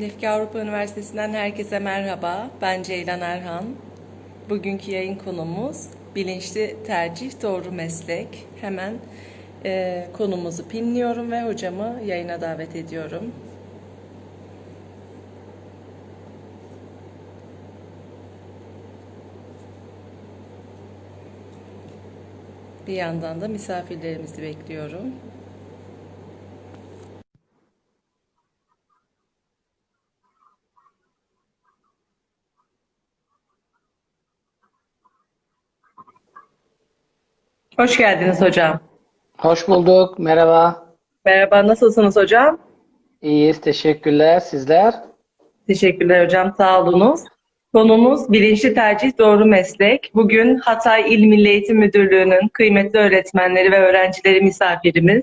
Lefke Avrupa Üniversitesi'nden herkese merhaba. Ben Ceylan Erhan. Bugünkü yayın konumuz bilinçli tercih doğru meslek. Hemen e, konumuzu pinliyorum ve hocamı yayına davet ediyorum. Bir yandan da misafirlerimizi bekliyorum. Hoş geldiniz hocam. Hoş bulduk. Merhaba. Merhaba, nasılsınız hocam? İyiyiz. Teşekkürler. Sizler? Teşekkürler hocam, sağ olunuz. Konumuz bilinçli tercih doğru meslek. Bugün Hatay İl Milli Eğitim Müdürlüğü'nün kıymetli öğretmenleri ve öğrencileri misafirimiz.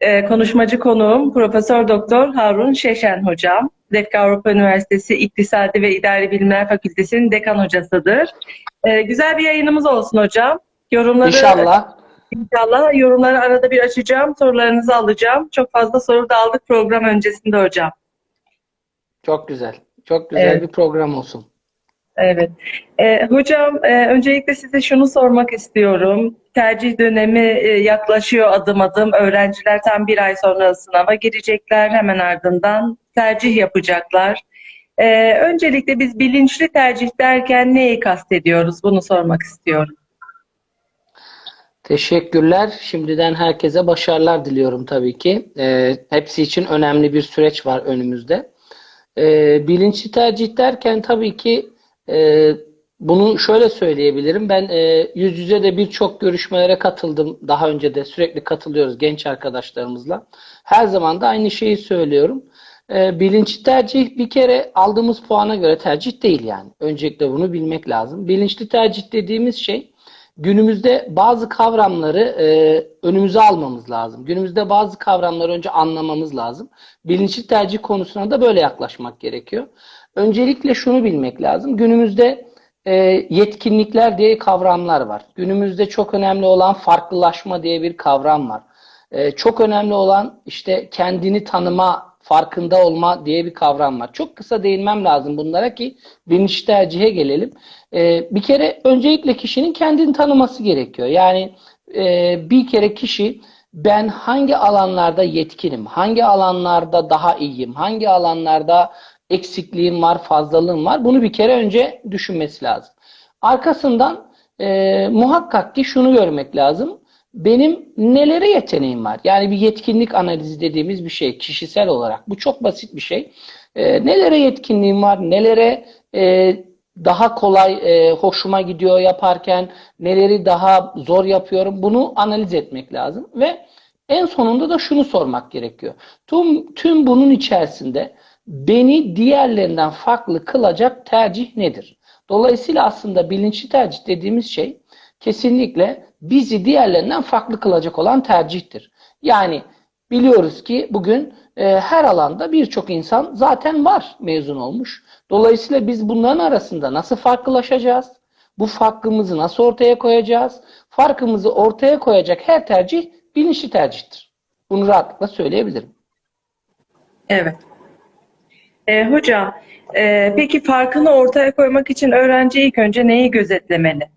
Ee, konuşmacı konuğum Profesör Doktor Harun Şeşen hocam. Lefke Avrupa Üniversitesi İktisadi ve İdari Bilimler Fakültesi'nin dekan hocasıdır. Ee, güzel bir yayınımız olsun hocam. Yorumları İnşallah. İnşallah yorumları arada bir açacağım, sorularınızı alacağım. Çok fazla soru da aldık program öncesinde hocam. Çok güzel. Çok güzel Evet. bir program olsun. Evet. Ee, hocam e, öncelikle size şunu sormak istiyorum. Tercih dönemi e, yaklaşıyor adım adım. Öğrenciler tam bir ay sonra sınava girecekler. Hemen ardından tercih yapacaklar. Ee, öncelikle biz bilinçli tercih derken neyi kastediyoruz? Bunu sormak istiyorum. Teşekkürler. Şimdiden herkese başarılar diliyorum tabii ki. Ee, hepsi için önemli bir süreç var önümüzde. Ee, bilinçli tercih derken tabii ki e, bunu şöyle söyleyebilirim. Ben e, yüz yüze de birçok görüşmelere katıldım. Daha önce de sürekli katılıyoruz genç arkadaşlarımızla. Her zaman da aynı şeyi söylüyorum. E, bilinçli tercih bir kere aldığımız puana göre tercih değil yani. Öncelikle bunu bilmek lazım. Bilinçli tercih dediğimiz şey günümüzde bazı kavramları e, önümüze almamız lazım. Günümüzde bazı kavramları önce anlamamız lazım. Bilinçli tercih konusuna da böyle yaklaşmak gerekiyor. Öncelikle şunu bilmek lazım. Günümüzde e, yetkinlikler diye kavramlar var. Günümüzde çok önemli olan farklılaşma diye bir kavram var. E, çok önemli olan işte kendini tanıma, farkında olma diye bir kavram var. Çok kısa değinmem lazım bunlara ki bilinçli tercihe gelelim. E, bir kere öncelikle kişinin kendini tanıması gerekiyor. Yani e, bir kere kişi ben hangi alanlarda yetkinim, hangi alanlarda daha iyiyim, hangi alanlarda eksikliğim var, fazlalığım var. Bunu bir kere önce düşünmesi lazım. Arkasından e, muhakkak ki şunu görmek lazım. Benim nelere yeteneğim var? Yani bir yetkinlik analizi dediğimiz bir şey kişisel olarak. Bu çok basit bir şey. E, nelere yetkinliğim var? Nelere e, daha kolay e, hoşuma gidiyor yaparken? Neleri daha zor yapıyorum? Bunu analiz etmek lazım. Ve en sonunda da şunu sormak gerekiyor. Tüm, tüm bunun içerisinde beni diğerlerinden farklı kılacak tercih nedir? Dolayısıyla aslında bilinçli tercih dediğimiz şey kesinlikle bizi diğerlerinden farklı kılacak olan tercihtir. Yani biliyoruz ki bugün e, her alanda birçok insan zaten var mezun olmuş. Dolayısıyla biz bunların arasında nasıl farklılaşacağız? Bu farkımızı nasıl ortaya koyacağız? Farkımızı ortaya koyacak her tercih bilinçli tercihtir. Bunu rahatlıkla söyleyebilirim. Evet. Ee, hocam, e, peki farkını ortaya koymak için öğrenci ilk önce neyi gözetlemeli?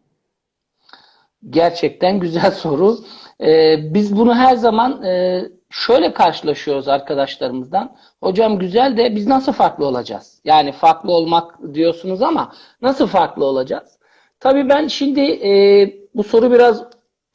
Gerçekten güzel soru. Ee, biz bunu her zaman e, şöyle karşılaşıyoruz arkadaşlarımızdan. Hocam güzel de biz nasıl farklı olacağız? Yani farklı olmak diyorsunuz ama nasıl farklı olacağız? Tabii ben şimdi e, bu soru biraz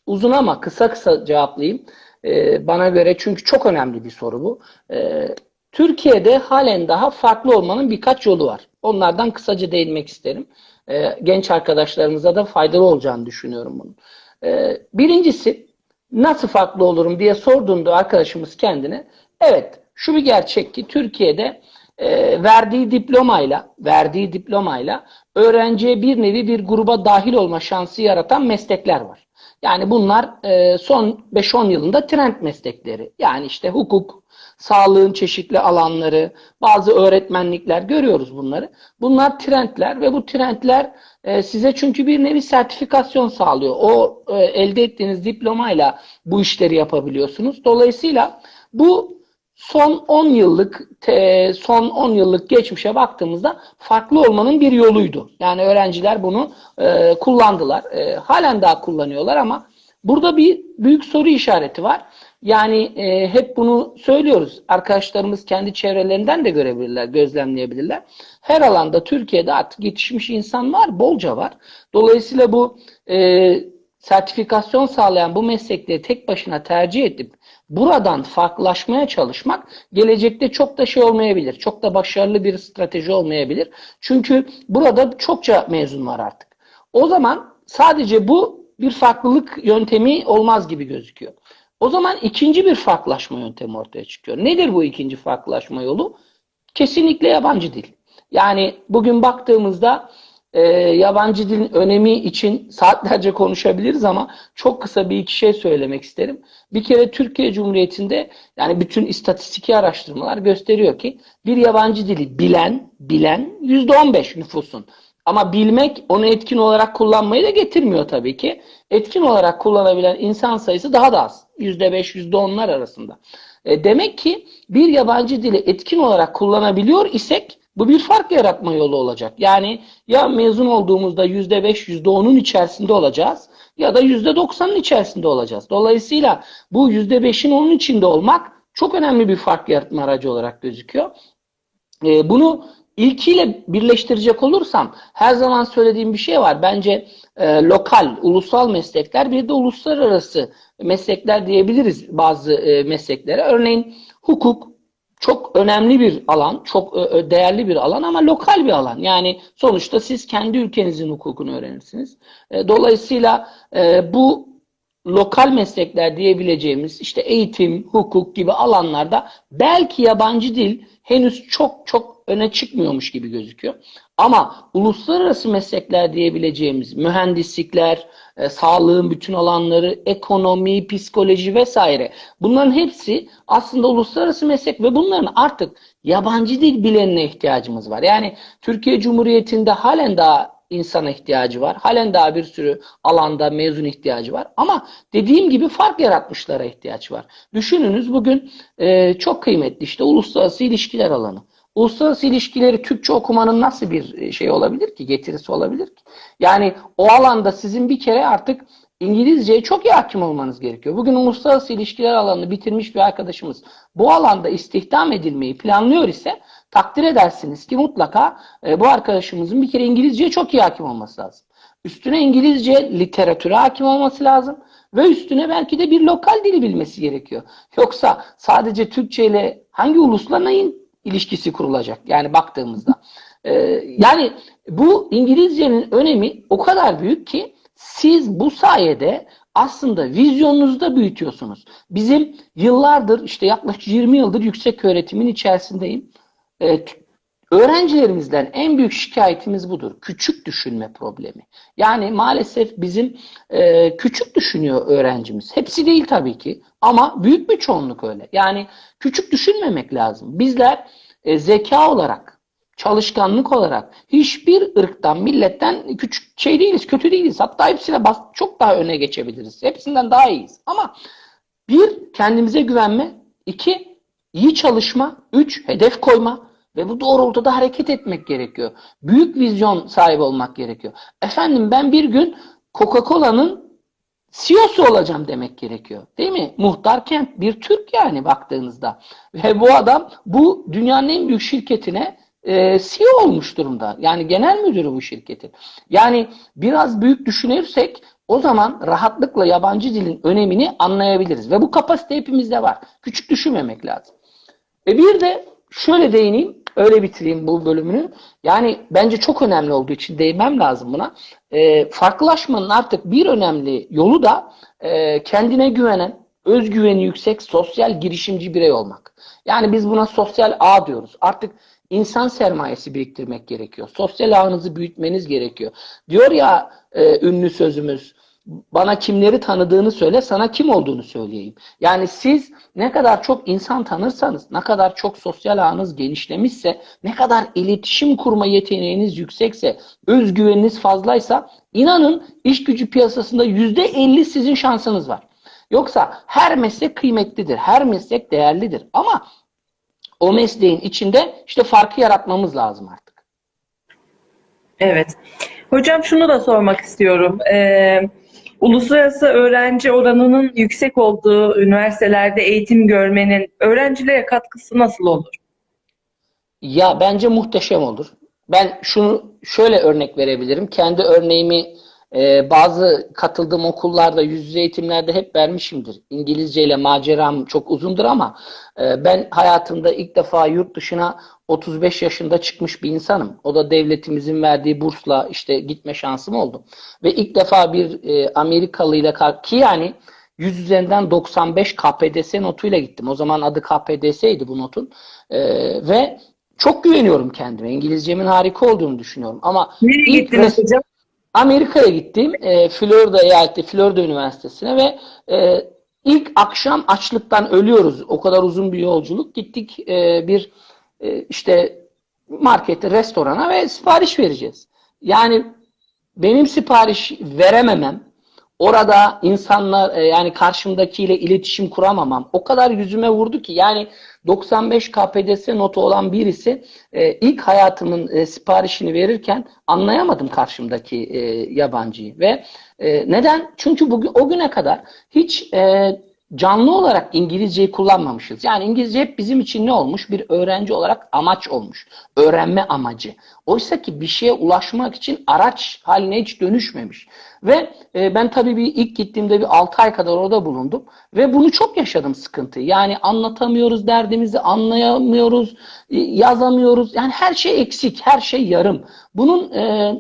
uzun ama kısa kısa cevaplayayım. E, bana göre çünkü çok önemli bir soru bu. E, Türkiye'de halen daha farklı olmanın birkaç yolu var. Onlardan kısaca değinmek isterim. E, genç arkadaşlarımıza da faydalı olacağını düşünüyorum bunun. E, birincisi nasıl farklı olurum diye sorduğunda arkadaşımız kendine evet şu bir gerçek ki Türkiye'de e, verdiği diplomayla verdiği diplomayla öğrenciye bir nevi bir gruba dahil olma şansı yaratan meslekler var. Yani bunlar e, son 5-10 yılında trend meslekleri. Yani işte hukuk, sağlığın çeşitli alanları, bazı öğretmenlikler görüyoruz bunları. Bunlar trendler ve bu trendler e, size çünkü bir nevi sertifikasyon sağlıyor. O e, elde ettiğiniz diplomayla bu işleri yapabiliyorsunuz. Dolayısıyla bu son 10 yıllık son 10 yıllık geçmişe baktığımızda farklı olmanın bir yoluydu. Yani öğrenciler bunu e, kullandılar. Halen daha kullanıyorlar ama burada bir büyük soru işareti var. Yani e, hep bunu söylüyoruz. Arkadaşlarımız kendi çevrelerinden de görebilirler, gözlemleyebilirler. Her alanda Türkiye'de artık yetişmiş insan var, bolca var. Dolayısıyla bu e, sertifikasyon sağlayan bu meslekleri tek başına tercih edip buradan farklılaşmaya çalışmak gelecekte çok da şey olmayabilir. Çok da başarılı bir strateji olmayabilir. Çünkü burada çokça mezun var artık. O zaman sadece bu bir farklılık yöntemi olmaz gibi gözüküyor. O zaman ikinci bir farklılaşma yöntemi ortaya çıkıyor. Nedir bu ikinci farklılaşma yolu? Kesinlikle yabancı dil. Yani bugün baktığımızda e, yabancı dilin önemi için saatlerce konuşabiliriz ama çok kısa bir iki şey söylemek isterim. Bir kere Türkiye Cumhuriyeti'nde yani bütün istatistiki araştırmalar gösteriyor ki bir yabancı dili bilen, bilen %15 nüfusun. Ama bilmek onu etkin olarak kullanmayı da getirmiyor tabii ki. Etkin olarak kullanabilen insan sayısı daha da az. %5, %10'lar arasında. E, demek ki bir yabancı dili etkin olarak kullanabiliyor isek bu bir fark yaratma yolu olacak. Yani ya mezun olduğumuzda %5, %10'un içerisinde olacağız ya da %90'ın içerisinde olacağız. Dolayısıyla bu %5'in onun içinde olmak çok önemli bir fark yaratma aracı olarak gözüküyor. E, bunu ilkiyle birleştirecek olursam her zaman söylediğim bir şey var. Bence e, lokal, ulusal meslekler bir de uluslararası meslekler diyebiliriz bazı e, mesleklere. Örneğin hukuk çok önemli bir alan, çok değerli bir alan ama lokal bir alan. Yani sonuçta siz kendi ülkenizin hukukunu öğrenirsiniz. E, dolayısıyla e, bu lokal meslekler diyebileceğimiz işte eğitim, hukuk gibi alanlarda belki yabancı dil henüz çok çok öne çıkmıyormuş gibi gözüküyor. Ama uluslararası meslekler diyebileceğimiz mühendislikler, e, sağlığın bütün alanları, ekonomi, psikoloji vesaire bunların hepsi aslında uluslararası meslek ve bunların artık yabancı dil bilenine ihtiyacımız var. Yani Türkiye Cumhuriyeti'nde halen daha insana ihtiyacı var. Halen daha bir sürü alanda mezun ihtiyacı var. Ama dediğim gibi fark yaratmışlara ihtiyaç var. Düşününüz bugün e, çok kıymetli işte uluslararası ilişkiler alanı. Uluslararası ilişkileri Türkçe okumanın nasıl bir şey olabilir ki, getirisi olabilir ki? Yani o alanda sizin bir kere artık İngilizceye çok iyi hakim olmanız gerekiyor. Bugün uluslararası ilişkiler alanını bitirmiş bir arkadaşımız bu alanda istihdam edilmeyi planlıyor ise takdir edersiniz ki mutlaka e, bu arkadaşımızın bir kere İngilizceye çok iyi hakim olması lazım. Üstüne İngilizce literatüre hakim olması lazım ve üstüne belki de bir lokal dili bilmesi gerekiyor. Yoksa sadece Türkçe ile hangi ulusla neyin ilişkisi kurulacak? Yani baktığımızda. Ee, yani bu İngilizcenin önemi o kadar büyük ki siz bu sayede aslında vizyonunuzu da büyütüyorsunuz. Bizim yıllardır işte yaklaşık 20 yıldır yüksek öğretimin içerisindeyim. Ee, öğrencilerimizden en büyük şikayetimiz budur. Küçük düşünme problemi. Yani maalesef bizim e, küçük düşünüyor öğrencimiz. Hepsi değil tabii ki ama büyük bir çoğunluk öyle. Yani küçük düşünmemek lazım. Bizler e, zeka olarak, çalışkanlık olarak hiçbir ırktan, milletten küçük şey değiliz, kötü değiliz. Hatta hepsine bas, çok daha öne geçebiliriz. Hepsinden daha iyiyiz. Ama bir, kendimize güvenme. iki iyi çalışma. Üç, hedef koyma. Ve bu doğrultuda hareket etmek gerekiyor. Büyük vizyon sahibi olmak gerekiyor. Efendim ben bir gün Coca-Cola'nın CEO'su olacağım demek gerekiyor. Değil mi? Muhtar Kent bir Türk yani baktığınızda. Ve bu adam bu dünyanın en büyük şirketine e, CEO olmuş durumda. Yani genel müdürü bu şirketin. Yani biraz büyük düşünürsek o zaman rahatlıkla yabancı dilin önemini anlayabiliriz. Ve bu kapasite hepimizde var. Küçük düşünmemek lazım. E bir de şöyle değineyim. Öyle bitireyim bu bölümünü. Yani bence çok önemli olduğu için değinmem lazım buna. E, farklılaşmanın artık bir önemli yolu da e, kendine güvenen, özgüveni yüksek, sosyal girişimci birey olmak. Yani biz buna sosyal ağ diyoruz. Artık insan sermayesi biriktirmek gerekiyor. Sosyal ağınızı büyütmeniz gerekiyor. Diyor ya e, ünlü sözümüz, bana kimleri tanıdığını söyle, sana kim olduğunu söyleyeyim. Yani siz ne kadar çok insan tanırsanız, ne kadar çok sosyal ağınız genişlemişse, ne kadar iletişim kurma yeteneğiniz yüksekse, özgüveniniz fazlaysa, inanın iş gücü piyasasında yüzde elli sizin şansınız var. Yoksa her meslek kıymetlidir, her meslek değerlidir. Ama o mesleğin içinde işte farkı yaratmamız lazım artık. Evet. Hocam şunu da sormak istiyorum. Ee, uluslararası öğrenci oranının yüksek olduğu üniversitelerde eğitim görmenin öğrencilere katkısı nasıl olur? Ya bence muhteşem olur. Ben şunu şöyle örnek verebilirim. Kendi örneğimi e, bazı katıldığım okullarda yüz yüze eğitimlerde hep vermişimdir. İngilizce ile maceram çok uzundur ama e, ben hayatımda ilk defa yurt dışına 35 yaşında çıkmış bir insanım. O da devletimizin verdiği bursla işte gitme şansım oldu. Ve ilk defa bir e, Amerikalı ile ki yani 100 üzerinden 95 KPDS notuyla gittim. O zaman adı KPDS'ydi bu notun. E, ve çok güveniyorum kendime. İngilizcemin harika olduğunu düşünüyorum. Ama Nereye ilk gittiniz hocam? Amerika'ya gittim. E, Florida eyaleti, Florida Üniversitesi'ne ve e, ilk akşam açlıktan ölüyoruz. O kadar uzun bir yolculuk. Gittik e, bir e, işte markete, restorana ve sipariş vereceğiz. Yani benim sipariş verememem, orada insanlar e, yani karşımdakiyle iletişim kuramamam o kadar yüzüme vurdu ki yani 95 KPDS notu olan birisi e, ilk hayatımın e, siparişini verirken anlayamadım karşımdaki yabancıyı ve neden? Çünkü bugün o güne kadar hiç canlı olarak İngilizceyi kullanmamışız. Yani İngilizce hep bizim için ne olmuş? Bir öğrenci olarak amaç olmuş. Öğrenme amacı. Oysa ki bir şeye ulaşmak için araç haline hiç dönüşmemiş. Ve e, ben tabii bir ilk gittiğimde bir 6 ay kadar orada bulundum. Ve bunu çok yaşadım sıkıntıyı. Yani anlatamıyoruz derdimizi, anlayamıyoruz, e, yazamıyoruz. Yani her şey eksik, her şey yarım. Bunun e,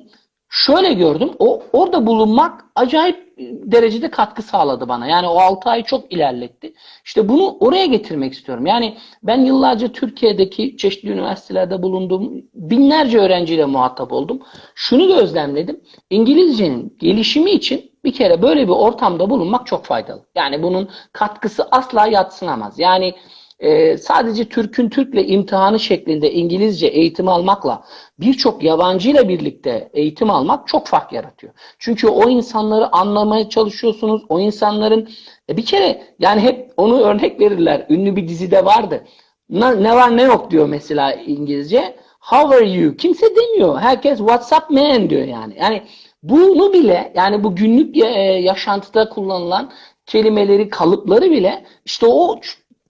şöyle gördüm. O orada bulunmak acayip derecede katkı sağladı bana. Yani o 6 ay çok ilerletti. İşte bunu oraya getirmek istiyorum. Yani ben yıllarca Türkiye'deki çeşitli üniversitelerde bulundum. Binlerce öğrenciyle muhatap oldum. Şunu gözlemledim. İngilizcenin gelişimi için bir kere böyle bir ortamda bulunmak çok faydalı. Yani bunun katkısı asla yatsınamaz. Yani e, sadece Türk'ün Türk'le imtihanı şeklinde İngilizce eğitim almakla birçok yabancıyla birlikte eğitim almak çok fark yaratıyor. Çünkü o insanları anlamaya çalışıyorsunuz. O insanların e, bir kere yani hep onu örnek verirler. Ünlü bir dizide vardı. Ne, ne var ne yok diyor mesela İngilizce. How are you? Kimse demiyor. Herkes what's up man diyor yani. Yani bunu bile yani bu günlük e, yaşantıda kullanılan kelimeleri, kalıpları bile işte o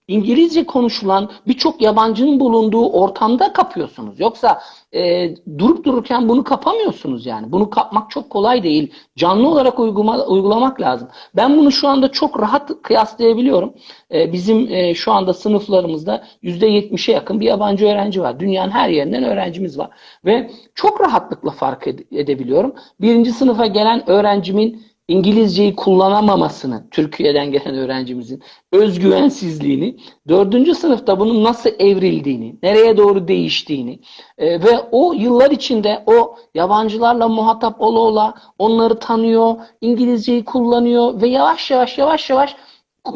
İngilizce konuşulan birçok yabancının bulunduğu ortamda kapıyorsunuz. Yoksa e, durup dururken bunu kapamıyorsunuz yani. Bunu kapmak çok kolay değil. Canlı olarak uygulama, uygulamak lazım. Ben bunu şu anda çok rahat kıyaslayabiliyorum. E, bizim e, şu anda sınıflarımızda %70'e yakın bir yabancı öğrenci var. Dünyanın her yerinden öğrencimiz var. Ve çok rahatlıkla fark edebiliyorum. Birinci sınıfa gelen öğrencimin İngilizceyi kullanamamasını, Türkiye'den gelen öğrencimizin özgüvensizliğini, dördüncü sınıfta bunun nasıl evrildiğini, nereye doğru değiştiğini e, ve o yıllar içinde o yabancılarla muhatap ola ola onları tanıyor, İngilizceyi kullanıyor ve yavaş yavaş yavaş yavaş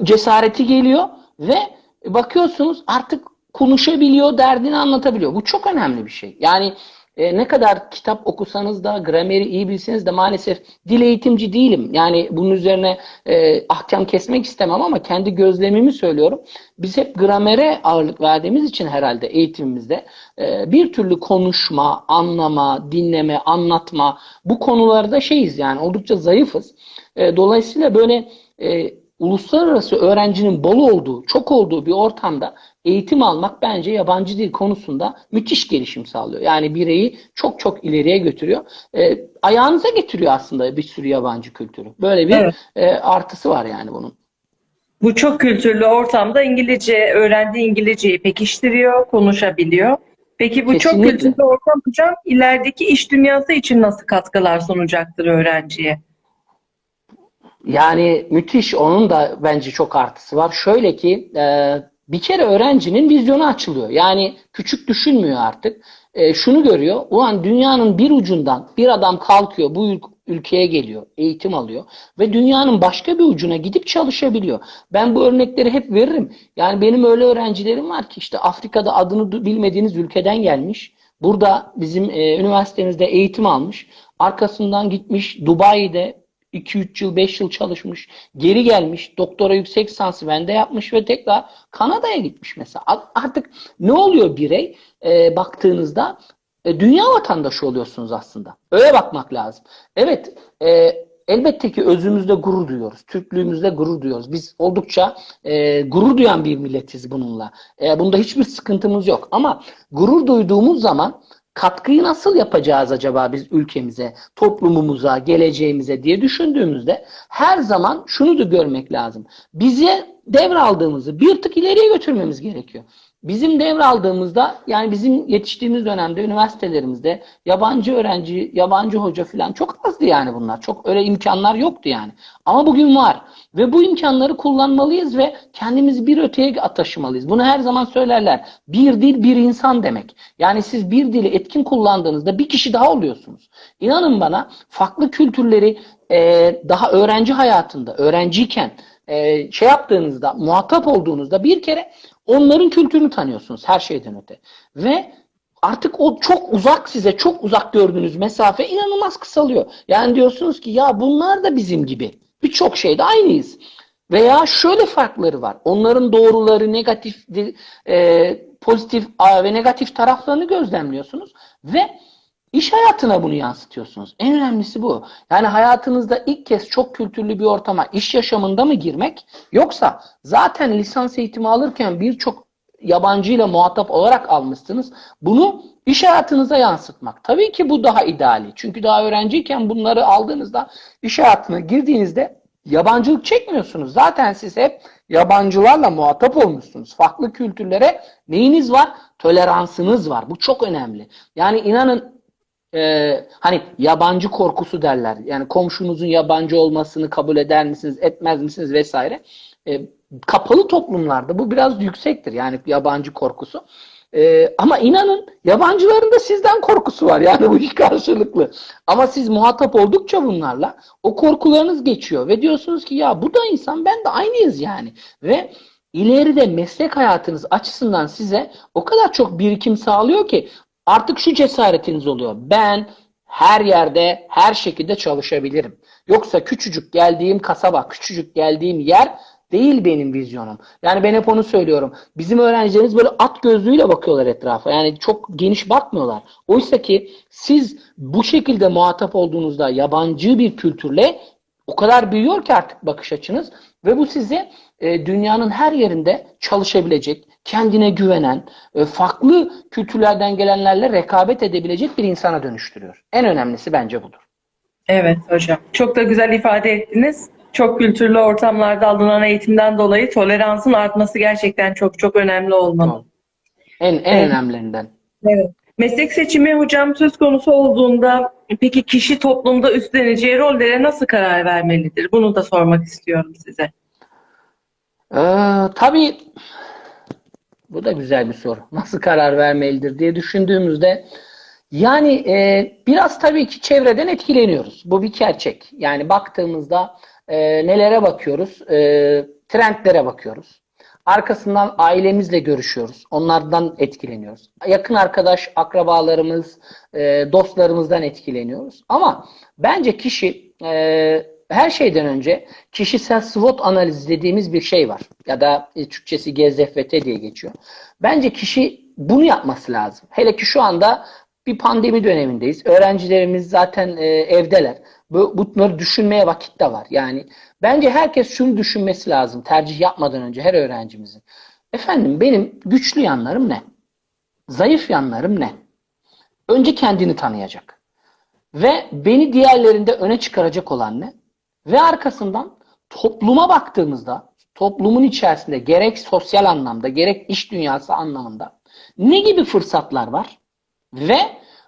cesareti geliyor ve bakıyorsunuz artık konuşabiliyor, derdini anlatabiliyor. Bu çok önemli bir şey. Yani e, ne kadar kitap okusanız da, grameri iyi bilseniz de maalesef dil eğitimci değilim. Yani bunun üzerine e, ahkam kesmek istemem ama kendi gözlemimi söylüyorum. Biz hep gramere ağırlık verdiğimiz için herhalde eğitimimizde e, bir türlü konuşma, anlama, dinleme, anlatma bu konularda şeyiz yani oldukça zayıfız. E, dolayısıyla böyle e, uluslararası öğrencinin bol olduğu, çok olduğu bir ortamda eğitim almak bence yabancı dil konusunda müthiş gelişim sağlıyor. Yani bireyi çok çok ileriye götürüyor. E, ayağınıza getiriyor aslında bir sürü yabancı kültürü. Böyle bir Evet. e, artısı var yani bunun. Bu çok kültürlü ortamda İngilizce öğrendiği İngilizceyi pekiştiriyor, konuşabiliyor. Peki bu çok Kesinlikle. kültürlü ortam hocam ilerideki iş dünyası için nasıl katkılar sunacaktır öğrenciye? Yani müthiş onun da bence çok artısı var. Şöyle ki e, bir kere öğrencinin vizyonu açılıyor. Yani küçük düşünmüyor artık. E, şunu görüyor. Ulan dünyanın bir ucundan bir adam kalkıyor bu ül- ülkeye geliyor, eğitim alıyor ve dünyanın başka bir ucuna gidip çalışabiliyor. Ben bu örnekleri hep veririm. Yani benim öyle öğrencilerim var ki işte Afrika'da adını bilmediğiniz ülkeden gelmiş. Burada bizim e, üniversitemizde eğitim almış. Arkasından gitmiş Dubai'de 2-3 yıl, 5 yıl çalışmış, geri gelmiş, doktora yüksek lisansı bende yapmış ve tekrar Kanada'ya gitmiş mesela. Artık ne oluyor birey? Ee, baktığınızda e, dünya vatandaşı oluyorsunuz aslında. Öyle bakmak lazım. Evet, e, elbette ki özümüzde gurur duyuyoruz. Türklüğümüzde gurur duyuyoruz. Biz oldukça e, gurur duyan bir milletiz bununla. E, bunda hiçbir sıkıntımız yok. Ama gurur duyduğumuz zaman katkıyı nasıl yapacağız acaba biz ülkemize, toplumumuza, geleceğimize diye düşündüğümüzde her zaman şunu da görmek lazım. Bize devraldığımızı bir tık ileriye götürmemiz gerekiyor. Bizim devraldığımızda yani bizim yetiştiğimiz dönemde üniversitelerimizde yabancı öğrenci, yabancı hoca falan çok azdı yani bunlar. Çok öyle imkanlar yoktu yani. Ama bugün var. Ve bu imkanları kullanmalıyız ve kendimizi bir öteye taşımalıyız. Bunu her zaman söylerler. Bir dil bir insan demek. Yani siz bir dili etkin kullandığınızda bir kişi daha oluyorsunuz. İnanın bana farklı kültürleri e, daha öğrenci hayatında, öğrenciyken e, şey yaptığınızda, muhatap olduğunuzda bir kere onların kültürünü tanıyorsunuz her şeyden öte. Ve artık o çok uzak size, çok uzak gördüğünüz mesafe inanılmaz kısalıyor. Yani diyorsunuz ki ya bunlar da bizim gibi. Birçok şeyde aynıyız. Veya şöyle farkları var. Onların doğruları, negatif, e, pozitif ve negatif taraflarını gözlemliyorsunuz. Ve İş hayatına bunu yansıtıyorsunuz. En önemlisi bu. Yani hayatınızda ilk kez çok kültürlü bir ortama, iş yaşamında mı girmek? Yoksa zaten lisans eğitimi alırken birçok yabancıyla muhatap olarak almışsınız. Bunu iş hayatınıza yansıtmak. Tabii ki bu daha ideali. Çünkü daha öğrenciyken bunları aldığınızda iş hayatına girdiğinizde yabancılık çekmiyorsunuz. Zaten siz hep yabancılarla muhatap olmuşsunuz. Farklı kültürlere neyiniz var? Toleransınız var. Bu çok önemli. Yani inanın e, hani yabancı korkusu derler. Yani komşunuzun yabancı olmasını kabul eder misiniz, etmez misiniz vesaire. E, kapalı toplumlarda bu biraz yüksektir. Yani yabancı korkusu. E, ama inanın yabancıların da sizden korkusu var. Yani bu iş karşılıklı. Ama siz muhatap oldukça bunlarla o korkularınız geçiyor ve diyorsunuz ki ya bu da insan ben de aynıyız yani. Ve ileride meslek hayatınız açısından size o kadar çok birikim sağlıyor ki Artık şu cesaretiniz oluyor. Ben her yerde, her şekilde çalışabilirim. Yoksa küçücük geldiğim kasaba, küçücük geldiğim yer değil benim vizyonum. Yani ben hep onu söylüyorum. Bizim öğrencilerimiz böyle at gözlüğüyle bakıyorlar etrafa. Yani çok geniş bakmıyorlar. Oysa ki siz bu şekilde muhatap olduğunuzda yabancı bir kültürle o kadar büyüyor ki artık bakış açınız ve bu size e, dünyanın her yerinde çalışabilecek, kendine güvenen, e, farklı kültürlerden gelenlerle rekabet edebilecek bir insana dönüştürüyor. En önemlisi bence budur. Evet hocam. Çok da güzel ifade ettiniz. Çok kültürlü ortamlarda alınan eğitimden dolayı toleransın artması gerçekten çok çok önemli olmalı. En en evet. önemlilerinden. Evet. Meslek seçimi hocam söz konusu olduğunda peki kişi toplumda üstleneceği rollere nasıl karar vermelidir? Bunu da sormak istiyorum size. Ee, tabii bu da güzel bir soru. Nasıl karar vermelidir diye düşündüğümüzde yani e, biraz tabii ki çevreden etkileniyoruz. Bu bir gerçek. Yani baktığımızda e, nelere bakıyoruz? E, trendlere bakıyoruz. Arkasından ailemizle görüşüyoruz. Onlardan etkileniyoruz. Yakın arkadaş, akrabalarımız, e, dostlarımızdan etkileniyoruz. Ama bence kişi e, her şeyden önce kişisel SWOT analizi dediğimiz bir şey var. Ya da e, Türkçesi GZFT diye geçiyor. Bence kişi bunu yapması lazım. Hele ki şu anda bir pandemi dönemindeyiz. Öğrencilerimiz zaten e, evdeler. Bu, bunları düşünmeye vakit de var. Yani bence herkes şunu düşünmesi lazım tercih yapmadan önce her öğrencimizin. Efendim benim güçlü yanlarım ne? Zayıf yanlarım ne? Önce kendini tanıyacak. Ve beni diğerlerinde öne çıkaracak olan ne? Ve arkasından topluma baktığımızda toplumun içerisinde gerek sosyal anlamda gerek iş dünyası anlamında ne gibi fırsatlar var? Ve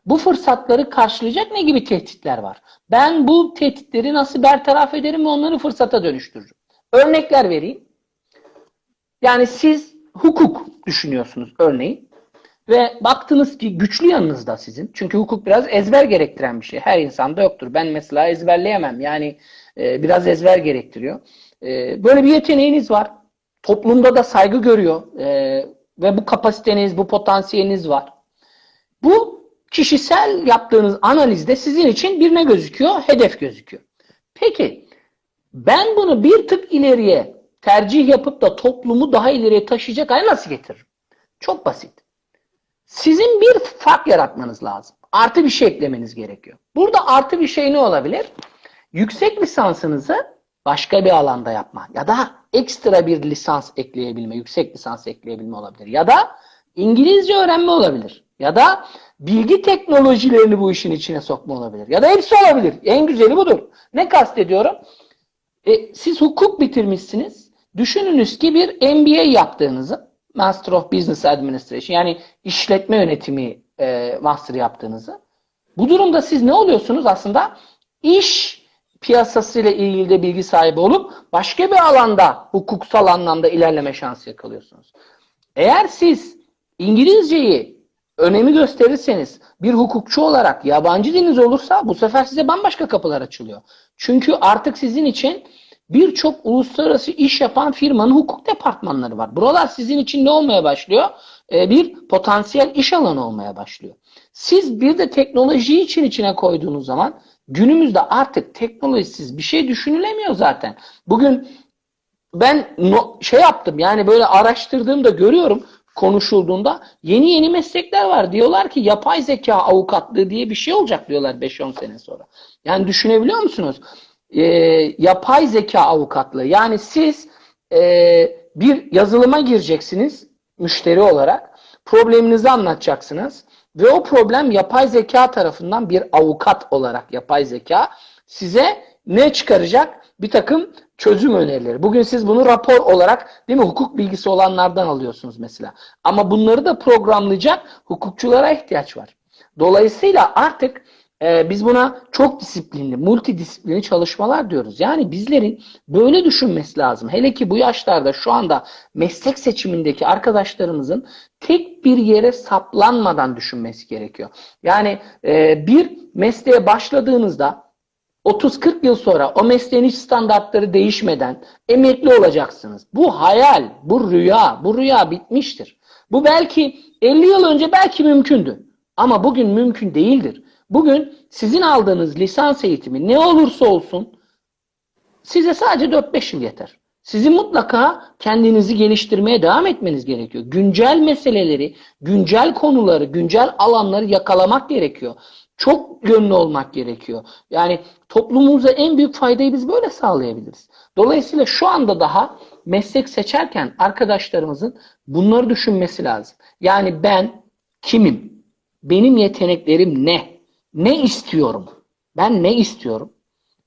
bu fırsatları karşılayacak ne gibi tehditler var? Ben bu tehditleri nasıl bertaraf ederim ve onları fırsata dönüştürürüm? Örnekler vereyim. Yani siz hukuk düşünüyorsunuz örneğin. Ve baktınız ki güçlü yanınızda sizin. Çünkü hukuk biraz ezber gerektiren bir şey. Her insanda yoktur. Ben mesela ezberleyemem. Yani e, biraz ezber gerektiriyor. E, böyle bir yeteneğiniz var. Toplumda da saygı görüyor. E, ve bu kapasiteniz, bu potansiyeliniz var. Bu kişisel yaptığınız analizde sizin için bir ne gözüküyor? Hedef gözüküyor. Peki ben bunu bir tık ileriye tercih yapıp da toplumu daha ileriye taşıyacak hale nasıl getiririm? Çok basit. Sizin bir fark yaratmanız lazım. Artı bir şey eklemeniz gerekiyor. Burada artı bir şey ne olabilir? Yüksek lisansınızı başka bir alanda yapma ya da ekstra bir lisans ekleyebilme, yüksek lisans ekleyebilme olabilir. Ya da İngilizce öğrenme olabilir. Ya da bilgi teknolojilerini bu işin içine sokma olabilir. Ya da hepsi olabilir. En güzeli budur. Ne kastediyorum? E, siz hukuk bitirmişsiniz. Düşününüz ki bir MBA yaptığınızı, Master of Business Administration yani işletme yönetimi e, master yaptığınızı. Bu durumda siz ne oluyorsunuz aslında? İş piyasasıyla ilgili de bilgi sahibi olup başka bir alanda hukuksal anlamda ilerleme şansı yakalıyorsunuz. Eğer siz İngilizceyi önemi gösterirseniz bir hukukçu olarak yabancı diliniz olursa bu sefer size bambaşka kapılar açılıyor. Çünkü artık sizin için birçok uluslararası iş yapan firmanın hukuk departmanları var. Buralar sizin için ne olmaya başlıyor? Ee, bir potansiyel iş alanı olmaya başlıyor. Siz bir de teknolojiyi için içine koyduğunuz zaman günümüzde artık teknolojisiz bir şey düşünülemiyor zaten. Bugün ben no, şey yaptım yani böyle araştırdığımda görüyorum konuşulduğunda yeni yeni meslekler var. Diyorlar ki yapay zeka avukatlığı diye bir şey olacak diyorlar 5-10 sene sonra. Yani düşünebiliyor musunuz? Ee, yapay zeka avukatlığı. Yani siz e, bir yazılıma gireceksiniz müşteri olarak. Probleminizi anlatacaksınız. Ve o problem yapay zeka tarafından bir avukat olarak yapay zeka size ne çıkaracak? Bir takım çözüm önerileri. Bugün siz bunu rapor olarak değil mi hukuk bilgisi olanlardan alıyorsunuz mesela. Ama bunları da programlayacak hukukçulara ihtiyaç var. Dolayısıyla artık e, biz buna çok disiplinli, multidisiplini çalışmalar diyoruz. Yani bizlerin böyle düşünmesi lazım. Hele ki bu yaşlarda şu anda meslek seçimindeki arkadaşlarımızın tek bir yere saplanmadan düşünmesi gerekiyor. Yani e, bir mesleğe başladığınızda 30-40 yıl sonra o mesleğin hiç standartları değişmeden emekli olacaksınız. Bu hayal, bu rüya, bu rüya bitmiştir. Bu belki 50 yıl önce belki mümkündü. Ama bugün mümkün değildir. Bugün sizin aldığınız lisans eğitimi ne olursa olsun size sadece 4-5 yıl yeter. Sizin mutlaka kendinizi geliştirmeye devam etmeniz gerekiyor. Güncel meseleleri, güncel konuları, güncel alanları yakalamak gerekiyor. Çok yönlü olmak gerekiyor. Yani toplumumuza en büyük faydayı biz böyle sağlayabiliriz. Dolayısıyla şu anda daha meslek seçerken arkadaşlarımızın bunları düşünmesi lazım. Yani ben kimim? Benim yeteneklerim ne? Ne istiyorum? Ben ne istiyorum?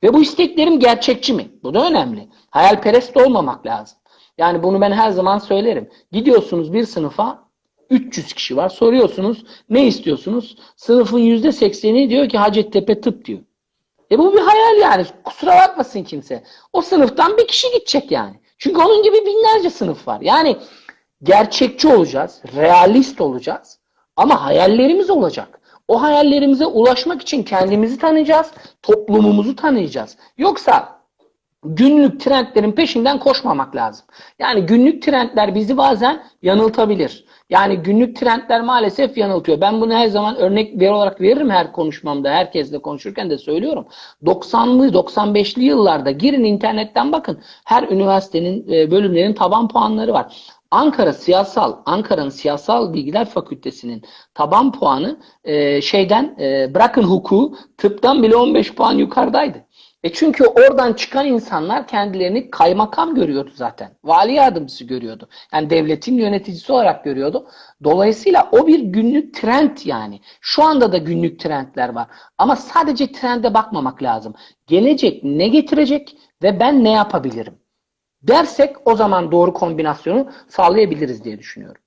Ve bu isteklerim gerçekçi mi? Bu da önemli. Hayalperest olmamak lazım. Yani bunu ben her zaman söylerim. Gidiyorsunuz bir sınıfa 300 kişi var. Soruyorsunuz ne istiyorsunuz? Sınıfın %80'i diyor ki Hacettepe tıp diyor. E bu bir hayal yani. Kusura bakmasın kimse. O sınıftan bir kişi gidecek yani. Çünkü onun gibi binlerce sınıf var. Yani gerçekçi olacağız, realist olacağız ama hayallerimiz olacak. O hayallerimize ulaşmak için kendimizi tanıyacağız, toplumumuzu tanıyacağız. Yoksa günlük trendlerin peşinden koşmamak lazım. Yani günlük trendler bizi bazen yanıltabilir. Yani günlük trendler maalesef yanıltıyor. Ben bunu her zaman örnek bir olarak veririm her konuşmamda. Herkesle konuşurken de söylüyorum. 90'lı 95'li yıllarda girin internetten bakın. Her üniversitenin e, bölümlerin taban puanları var. Ankara Siyasal, Ankara'nın Siyasal Bilgiler Fakültesinin taban puanı e, şeyden e, bırakın hukuku tıptan bile 15 puan yukarıdaydı. E çünkü oradan çıkan insanlar kendilerini kaymakam görüyordu zaten. Vali yardımcısı görüyordu. Yani devletin yöneticisi olarak görüyordu. Dolayısıyla o bir günlük trend yani. Şu anda da günlük trendler var. Ama sadece trende bakmamak lazım. Gelecek ne getirecek ve ben ne yapabilirim? Dersek o zaman doğru kombinasyonu sağlayabiliriz diye düşünüyorum.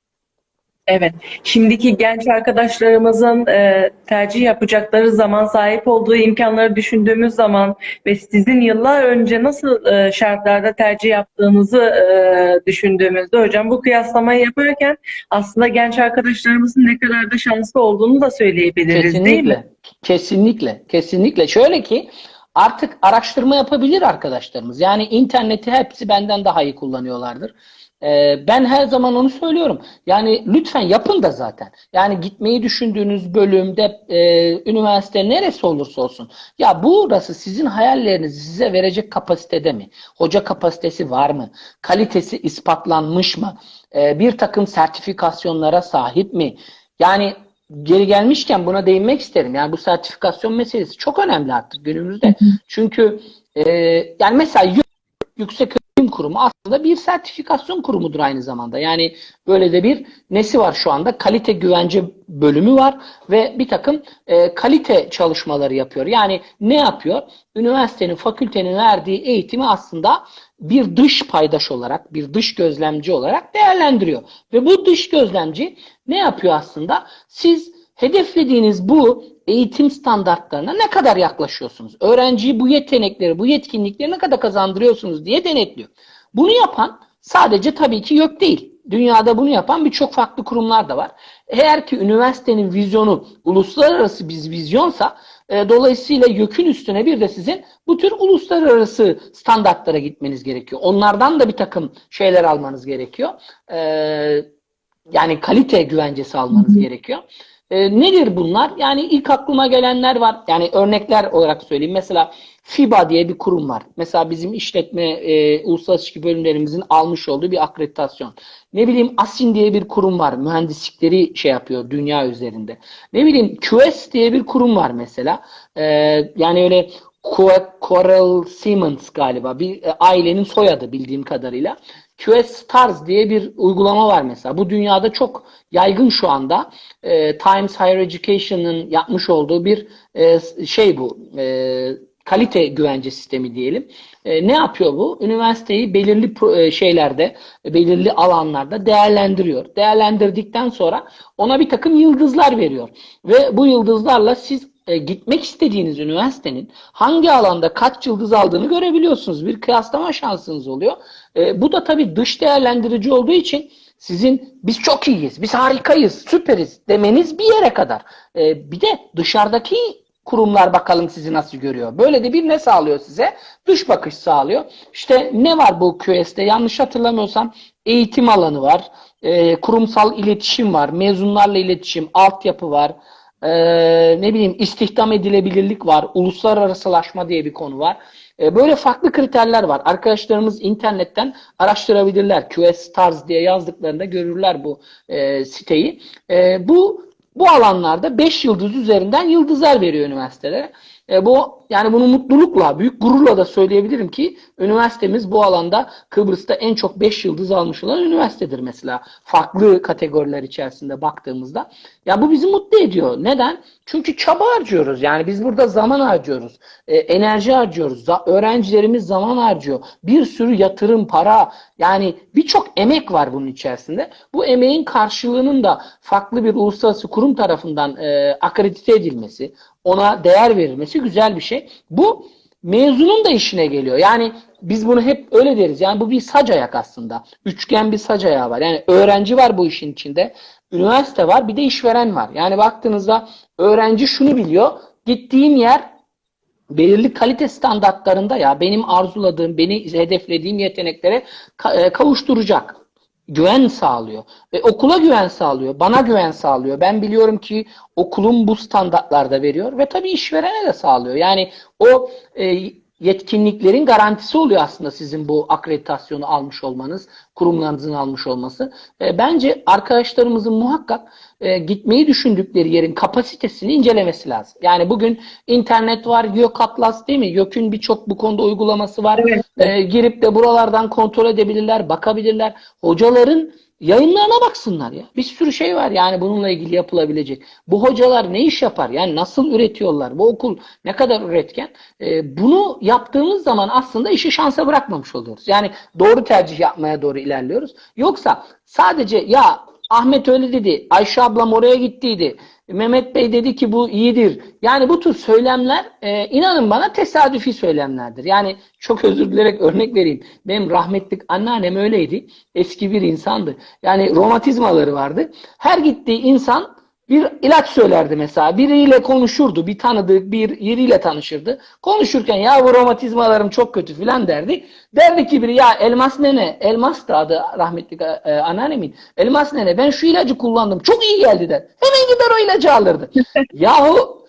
Evet, şimdiki genç arkadaşlarımızın e, tercih yapacakları zaman, sahip olduğu imkanları düşündüğümüz zaman ve sizin yıllar önce nasıl e, şartlarda tercih yaptığınızı e, düşündüğümüzde hocam bu kıyaslamayı yaparken aslında genç arkadaşlarımızın ne kadar da şanslı olduğunu da söyleyebiliriz değil mi? Kesinlikle. Kesinlikle. Kesinlikle. Şöyle ki artık araştırma yapabilir arkadaşlarımız. Yani interneti hepsi benden daha iyi kullanıyorlardır. Ee, ben her zaman onu söylüyorum. Yani lütfen yapın da zaten. Yani gitmeyi düşündüğünüz bölümde e, üniversite neresi olursa olsun. Ya burası sizin hayallerinizi size verecek kapasitede mi? Hoca kapasitesi var mı? Kalitesi ispatlanmış mı? Ee, bir takım sertifikasyonlara sahip mi? Yani geri gelmişken buna değinmek isterim. Yani bu sertifikasyon meselesi çok önemli artık günümüzde. Çünkü e, yani mesela Yüksek Öğretim Kurumu aslında bir sertifikasyon kurumudur aynı zamanda. Yani böyle de bir nesi var şu anda? Kalite güvence bölümü var ve bir takım e, kalite çalışmaları yapıyor. Yani ne yapıyor? Üniversitenin, fakültenin verdiği eğitimi aslında bir dış paydaş olarak, bir dış gözlemci olarak değerlendiriyor. Ve bu dış gözlemci ne yapıyor aslında? Siz hedeflediğiniz bu eğitim standartlarına ne kadar yaklaşıyorsunuz? Öğrenciyi bu yetenekleri, bu yetkinlikleri ne kadar kazandırıyorsunuz diye denetliyor. Bunu yapan sadece tabii ki YÖK değil. Dünyada bunu yapan birçok farklı kurumlar da var. Eğer ki üniversitenin vizyonu uluslararası bir vizyonsa e, dolayısıyla YÖK'ün üstüne bir de sizin bu tür uluslararası standartlara gitmeniz gerekiyor. Onlardan da bir takım şeyler almanız gerekiyor. E, yani kalite güvencesi almanız gerekiyor. E, nedir bunlar? Yani ilk aklıma gelenler var. Yani örnekler olarak söyleyeyim. Mesela FIBA diye bir kurum var. Mesela bizim işletme e, uluslararası ilişki bölümlerimizin almış olduğu bir akreditasyon. Ne bileyim ASIN diye bir kurum var. Mühendislikleri şey yapıyor dünya üzerinde. Ne bileyim QS diye bir kurum var mesela. E, yani öyle Coral Siemens galiba bir e, ailenin soyadı bildiğim kadarıyla. QS Stars diye bir uygulama var mesela. Bu dünyada çok yaygın şu anda. E, Times Higher Education'ın yapmış olduğu bir e, şey bu. E, kalite güvence sistemi diyelim. E, ne yapıyor bu? Üniversiteyi belirli e, şeylerde, belirli alanlarda değerlendiriyor. Değerlendirdikten sonra ona bir takım yıldızlar veriyor. Ve bu yıldızlarla siz e, gitmek istediğiniz üniversitenin hangi alanda kaç yıldız aldığını görebiliyorsunuz. Bir kıyaslama şansınız oluyor. E, bu da tabii dış değerlendirici olduğu için sizin biz çok iyiyiz, biz harikayız, süperiz demeniz bir yere kadar. E, bir de dışarıdaki kurumlar bakalım sizi nasıl görüyor. Böyle de bir ne sağlıyor size? Dış bakış sağlıyor. İşte ne var bu QS'te? Yanlış hatırlamıyorsam eğitim alanı var, kurumsal iletişim var, mezunlarla iletişim, altyapı var, e, ne bileyim istihdam edilebilirlik var, uluslararasılaşma diye bir konu var. E, böyle farklı kriterler var. Arkadaşlarımız internetten araştırabilirler. QS Stars diye yazdıklarında görürler bu e, siteyi. E, bu bu alanlarda 5 yıldız üzerinden yıldızlar veriyor üniversitelere. E, bu yani bunu mutlulukla, büyük gururla da söyleyebilirim ki üniversitemiz bu alanda Kıbrıs'ta en çok 5 yıldız almış olan üniversitedir mesela. Farklı kategoriler içerisinde baktığımızda. Ya bu bizi mutlu ediyor. Neden? Çünkü çaba harcıyoruz. Yani biz burada zaman harcıyoruz. E, enerji harcıyoruz. Za öğrencilerimiz zaman harcıyor. Bir sürü yatırım, para yani birçok emek var bunun içerisinde. Bu emeğin karşılığının da farklı bir uluslararası kurum tarafından e, akredite edilmesi, ona değer verilmesi güzel bir şey. Bu mezunun da işine geliyor. Yani biz bunu hep öyle deriz. Yani bu bir sac ayak aslında. Üçgen bir sac ayağı var. Yani öğrenci var bu işin içinde. Üniversite var bir de işveren var. Yani baktığınızda öğrenci şunu biliyor. Gittiğim yer belirli kalite standartlarında ya benim arzuladığım, beni hedeflediğim yeteneklere kavuşturacak güven sağlıyor. Ve okula güven sağlıyor. Bana güven sağlıyor. Ben biliyorum ki okulum bu standartlarda veriyor ve tabii işverene de sağlıyor. Yani o e, yetkinliklerin garantisi oluyor aslında sizin bu akreditasyonu almış olmanız, kurumlarınızın almış olması. E, bence arkadaşlarımızın muhakkak e, gitmeyi düşündükleri yerin kapasitesini incelemesi lazım. Yani bugün internet var, YÖK Atlas değil mi? YÖK'ün birçok bu konuda uygulaması var. Evet. E, girip de buralardan kontrol edebilirler, bakabilirler. Hocaların yayınlarına baksınlar ya. Bir sürü şey var yani bununla ilgili yapılabilecek. Bu hocalar ne iş yapar? Yani nasıl üretiyorlar? Bu okul ne kadar üretken? Ee, bunu yaptığımız zaman aslında işi şansa bırakmamış oluyoruz. Yani doğru tercih yapmaya doğru ilerliyoruz. Yoksa sadece ya Ahmet öyle dedi, Ayşe ablam oraya gittiydi, Mehmet Bey dedi ki bu iyidir. Yani bu tür söylemler e, inanın bana tesadüfi söylemlerdir. Yani çok özür dilerek örnek vereyim. Benim rahmetlik anneannem öyleydi. Eski bir insandı. Yani romatizmaları vardı. Her gittiği insan bir ilaç söylerdi mesela. Biriyle konuşurdu. Bir tanıdığı bir yeriyle tanışırdı. Konuşurken ya bu romatizmalarım çok kötü filan derdi. Derdi ki biri ya elmas nene, elmas da adı rahmetli e, anneannemin. Elmas nene ben şu ilacı kullandım. Çok iyi geldi der. Hemen gider o ilacı alırdı. Yahu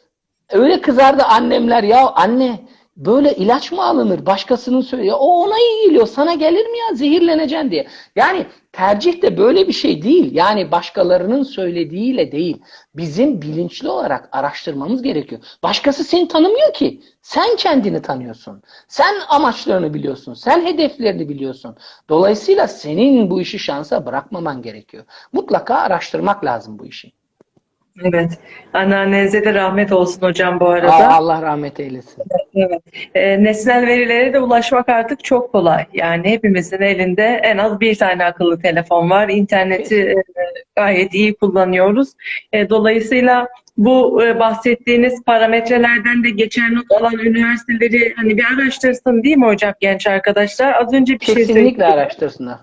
öyle kızardı annemler ya anne böyle ilaç mı alınır? Başkasının söylüyor. O ona iyi geliyor. Sana gelir mi ya? Zehirleneceksin diye. Yani tercih de böyle bir şey değil. Yani başkalarının söylediğiyle değil. Bizim bilinçli olarak araştırmamız gerekiyor. Başkası seni tanımıyor ki. Sen kendini tanıyorsun. Sen amaçlarını biliyorsun. Sen hedeflerini biliyorsun. Dolayısıyla senin bu işi şansa bırakmaman gerekiyor. Mutlaka araştırmak lazım bu işi. Evet. Anneannenize de rahmet olsun hocam bu arada. Aa, Allah rahmet eylesin. Evet. E, nesnel verilere de ulaşmak artık çok kolay. Yani hepimizin elinde en az bir tane akıllı telefon var. İnterneti e, gayet iyi kullanıyoruz. E, dolayısıyla bu e, bahsettiğiniz parametrelerden de geçer not alan üniversiteleri hani bir araştırsın değil mi hocam genç arkadaşlar? Az önce bir şey Kesinlikle söyledim. araştırsınlar.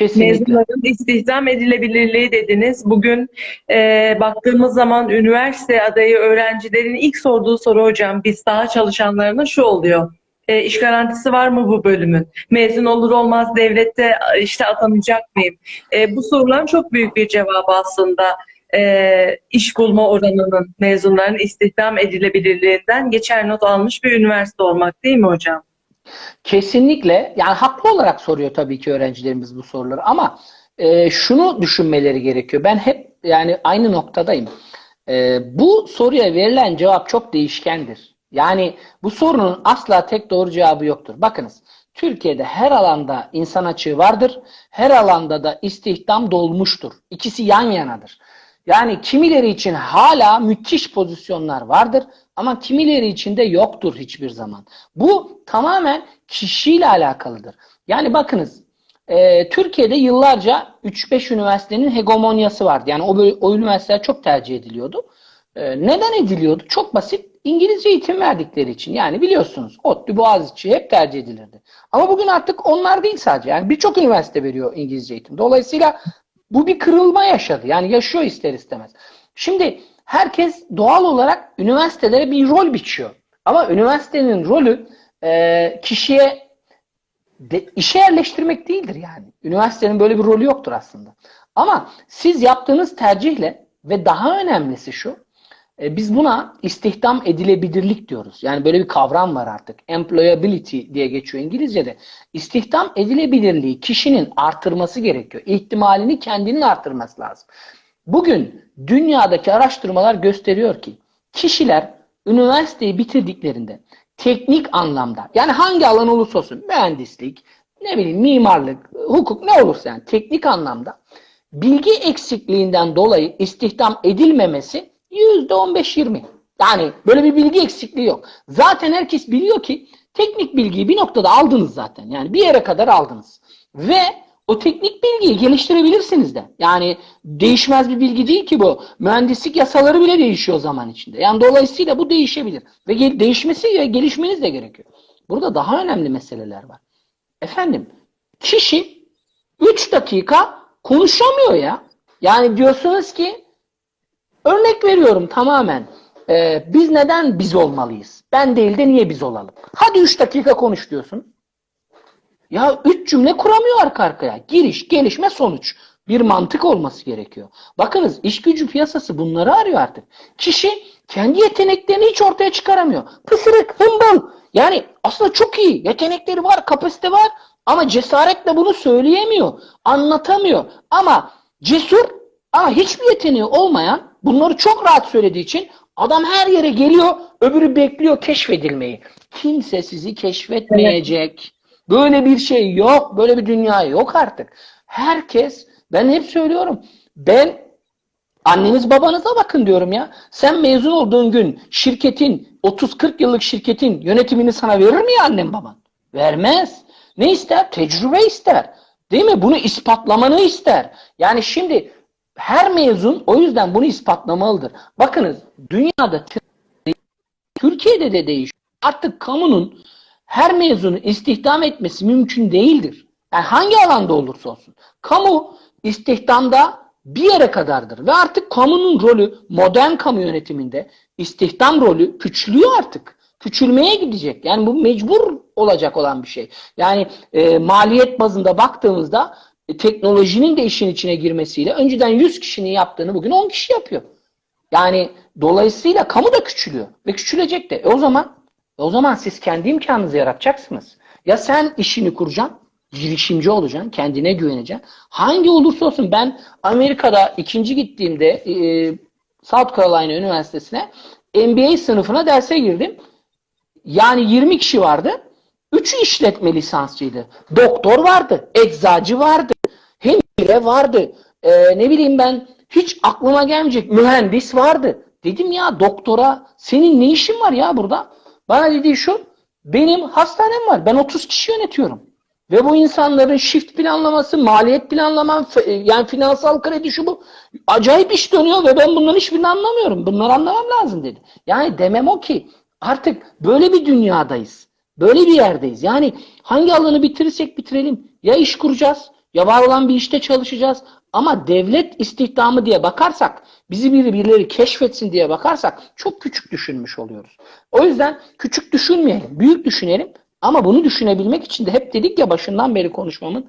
Mezunların istihdam edilebilirliği dediniz. Bugün e, baktığımız zaman üniversite adayı öğrencilerin ilk sorduğu soru hocam biz saha çalışanlarına şu oluyor. E, iş garantisi var mı bu bölümün? Mezun olur olmaz devlette işte atanacak mıyım? E, bu soruların çok büyük bir cevabı aslında e, iş bulma oranının mezunların istihdam edilebilirliğinden geçer not almış bir üniversite olmak değil mi hocam? Kesinlikle yani haklı olarak soruyor tabii ki öğrencilerimiz bu soruları ama e, şunu düşünmeleri gerekiyor. Ben hep yani aynı noktadayım. E, bu soruya verilen cevap çok değişkendir. Yani bu sorunun asla tek doğru cevabı yoktur. Bakınız Türkiye'de her alanda insan açığı vardır. Her alanda da istihdam dolmuştur. İkisi yan yanadır. Yani kimileri için hala müthiş pozisyonlar vardır ama kimileri için de yoktur hiçbir zaman. Bu tamamen kişiyle alakalıdır. Yani bakınız e, Türkiye'de yıllarca 3-5 üniversitenin hegemonyası vardı. Yani o, o üniversiteler çok tercih ediliyordu. E, neden ediliyordu? Çok basit. İngilizce eğitim verdikleri için. Yani biliyorsunuz ODTÜ, Boğaziçi hep tercih edilirdi. Ama bugün artık onlar değil sadece. Yani birçok üniversite veriyor İngilizce eğitim. Dolayısıyla bu bir kırılma yaşadı. Yani yaşıyor ister istemez. Şimdi herkes doğal olarak üniversitelere bir rol biçiyor. Ama üniversitenin rolü e, kişiye de, işe yerleştirmek değildir yani. Üniversitenin böyle bir rolü yoktur aslında. Ama siz yaptığınız tercihle ve daha önemlisi şu, e, biz buna istihdam edilebilirlik diyoruz. Yani böyle bir kavram var artık. Employability diye geçiyor İngilizce'de. İstihdam edilebilirliği kişinin artırması gerekiyor. İhtimalini kendinin artırması lazım. Bugün dünyadaki araştırmalar gösteriyor ki kişiler üniversiteyi bitirdiklerinde teknik anlamda yani hangi alan olursa olsun mühendislik, ne bileyim mimarlık, hukuk ne olursa yani teknik anlamda bilgi eksikliğinden dolayı istihdam edilmemesi %15-20. Yani böyle bir bilgi eksikliği yok. Zaten herkes biliyor ki teknik bilgiyi bir noktada aldınız zaten. Yani bir yere kadar aldınız. Ve o teknik bilgiyi geliştirebilirsiniz de. Yani değişmez bir bilgi değil ki bu. Mühendislik yasaları bile değişiyor zaman içinde. Yani dolayısıyla bu değişebilir. Ve değişmesi ve gelişmeniz de gerekiyor. Burada daha önemli meseleler var. Efendim, kişi 3 dakika konuşamıyor ya. Yani diyorsunuz ki Örnek veriyorum tamamen. Ee, biz neden biz olmalıyız? Ben değil de niye biz olalım? Hadi 3 dakika konuş diyorsun. Ya 3 cümle kuramıyor arka arkaya. Giriş, gelişme, sonuç. Bir mantık olması gerekiyor. Bakınız iş gücü piyasası bunları arıyor artık. Kişi kendi yeteneklerini hiç ortaya çıkaramıyor. Pısırık, hımbıl. Yani aslında çok iyi. Yetenekleri var, kapasite var. Ama cesaretle bunu söyleyemiyor. Anlatamıyor. Ama cesur ama hiçbir yeteneği olmayan bunları çok rahat söylediği için adam her yere geliyor, öbürü bekliyor keşfedilmeyi. Kimse sizi keşfetmeyecek. Böyle bir şey yok, böyle bir dünya yok artık. Herkes, ben hep söylüyorum, ben anneniz babanıza bakın diyorum ya. Sen mezun olduğun gün şirketin, 30-40 yıllık şirketin yönetimini sana verir mi ya annem baban? Vermez. Ne ister? Tecrübe ister. Değil mi? Bunu ispatlamanı ister. Yani şimdi her mezun o yüzden bunu ispatlamalıdır. Bakınız dünyada Türkiye'de de değişiyor. Artık kamunun her mezunu istihdam etmesi mümkün değildir. Yani hangi alanda olursa olsun. Kamu istihdamda bir yere kadardır. Ve artık kamunun rolü modern kamu yönetiminde istihdam rolü küçülüyor artık. Küçülmeye gidecek. Yani bu mecbur olacak olan bir şey. Yani e, maliyet bazında baktığımızda teknolojinin de işin içine girmesiyle önceden 100 kişinin yaptığını bugün 10 kişi yapıyor. Yani dolayısıyla kamu da küçülüyor ve küçülecek de. E o zaman e o zaman siz kendi imkanınızı yaratacaksınız. Ya sen işini kuracaksın, girişimci olacaksın, kendine güveneceksin. Hangi olursa olsun ben Amerika'da ikinci gittiğimde e, South Carolina Üniversitesi'ne MBA sınıfına derse girdim. Yani 20 kişi vardı. Üçü işletme lisansçıydı. Doktor vardı, eczacı vardı, hemşire vardı. Ee, ne bileyim ben hiç aklıma gelmeyecek mühendis vardı. Dedim ya doktora senin ne işin var ya burada? Bana dediği şu benim hastanem var. Ben 30 kişi yönetiyorum. Ve bu insanların shift planlaması, maliyet planlama, yani finansal kredi şu bu. Acayip iş dönüyor ve ben bunların hiçbirini anlamıyorum. Bunları anlamam lazım dedi. Yani demem o ki artık böyle bir dünyadayız. Böyle bir yerdeyiz. Yani hangi alanı bitirirsek bitirelim. Ya iş kuracağız ya var olan bir işte çalışacağız. Ama devlet istihdamı diye bakarsak, bizi biri birileri keşfetsin diye bakarsak çok küçük düşünmüş oluyoruz. O yüzden küçük düşünmeyelim, büyük düşünelim. Ama bunu düşünebilmek için de hep dedik ya başından beri konuşmamın,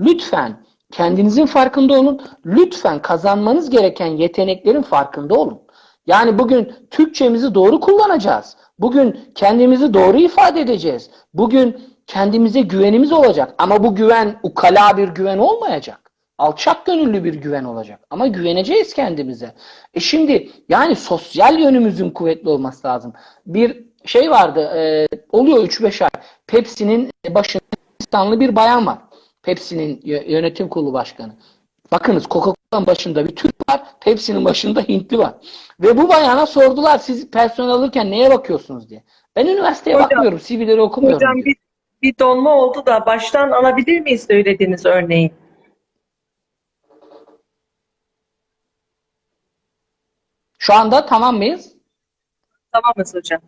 lütfen kendinizin farkında olun, lütfen kazanmanız gereken yeteneklerin farkında olun. Yani bugün Türkçemizi doğru kullanacağız. Bugün kendimizi doğru ifade edeceğiz. Bugün kendimize güvenimiz olacak. Ama bu güven ukala bir güven olmayacak. Alçak gönüllü bir güven olacak. Ama güveneceğiz kendimize. E şimdi yani sosyal yönümüzün kuvvetli olması lazım. Bir şey vardı, e, oluyor 3-5 ay. Pepsi'nin başında İstanlı bir bayan var. Pepsi'nin yönetim kurulu başkanı. Bakınız Coca-Cola'nın başında bir Türk var, Pepsi'nin başında Hintli var. Ve bu bayana sordular siz personel alırken neye bakıyorsunuz diye. Ben üniversiteye Hocam, bakmıyorum, CV'leri okumuyorum. Hocam diyor. Bir, donma oldu da baştan alabilir miyiz söylediğiniz örneği? Şu anda tamam mıyız? Tamamız hocam.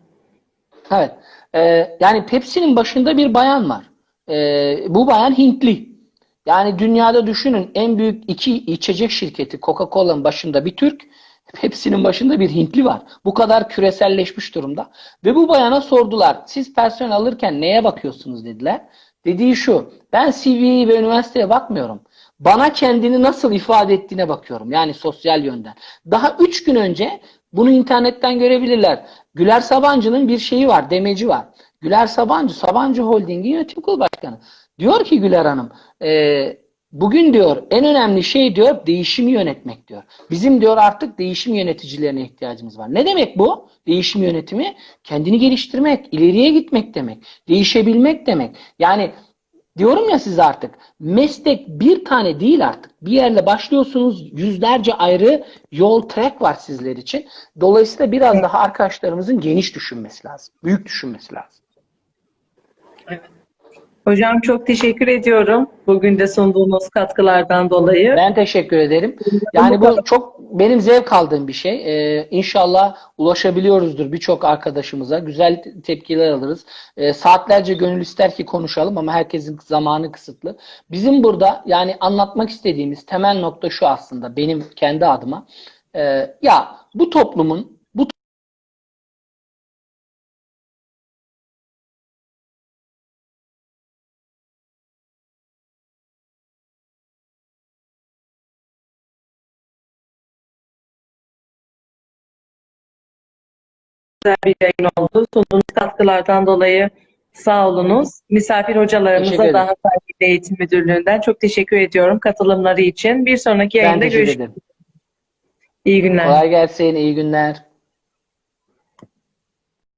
Evet. Ee, yani Pepsi'nin başında bir bayan var. Ee, bu bayan Hintli. Yani dünyada düşünün en büyük iki içecek şirketi Coca-Cola'nın başında bir Türk, Pepsi'nin başında bir Hintli var. Bu kadar küreselleşmiş durumda. Ve bu bayana sordular. Siz personel alırken neye bakıyorsunuz dediler. Dediği şu. Ben CV'ye ve üniversiteye bakmıyorum. Bana kendini nasıl ifade ettiğine bakıyorum. Yani sosyal yönden. Daha üç gün önce bunu internetten görebilirler. Güler Sabancı'nın bir şeyi var, demeci var. Güler Sabancı, Sabancı Holding'in yönetim kurulu başkanı. Diyor ki Güler Hanım, bugün diyor en önemli şey diyor değişimi yönetmek diyor. Bizim diyor artık değişim yöneticilerine ihtiyacımız var. Ne demek bu? Değişim yönetimi kendini geliştirmek, ileriye gitmek demek, değişebilmek demek. Yani diyorum ya size artık meslek bir tane değil artık. Bir yerle başlıyorsunuz yüzlerce ayrı yol track var sizler için. Dolayısıyla biraz daha arkadaşlarımızın geniş düşünmesi lazım. Büyük düşünmesi lazım. Hocam çok teşekkür ediyorum. Bugün de sunduğunuz katkılardan dolayı. Ben teşekkür ederim. Yani bu çok benim zevk aldığım bir şey. Ee, inşallah ulaşabiliyoruzdur birçok arkadaşımıza. Güzel tepkiler alırız. Ee, saatlerce gönül ister ki konuşalım ama herkesin zamanı kısıtlı. Bizim burada yani anlatmak istediğimiz temel nokta şu aslında benim kendi adıma. Ee, ya bu toplumun güzel bir yayın oldu. Sunduğunuz katkılardan dolayı sağ olunuz. Misafir hocalarımıza ederim. da Hatay Milli Eğitim Müdürlüğü'nden çok teşekkür ediyorum katılımları için. Bir sonraki yayında görüşmek. İyi günler. Kolay gelsin. iyi günler.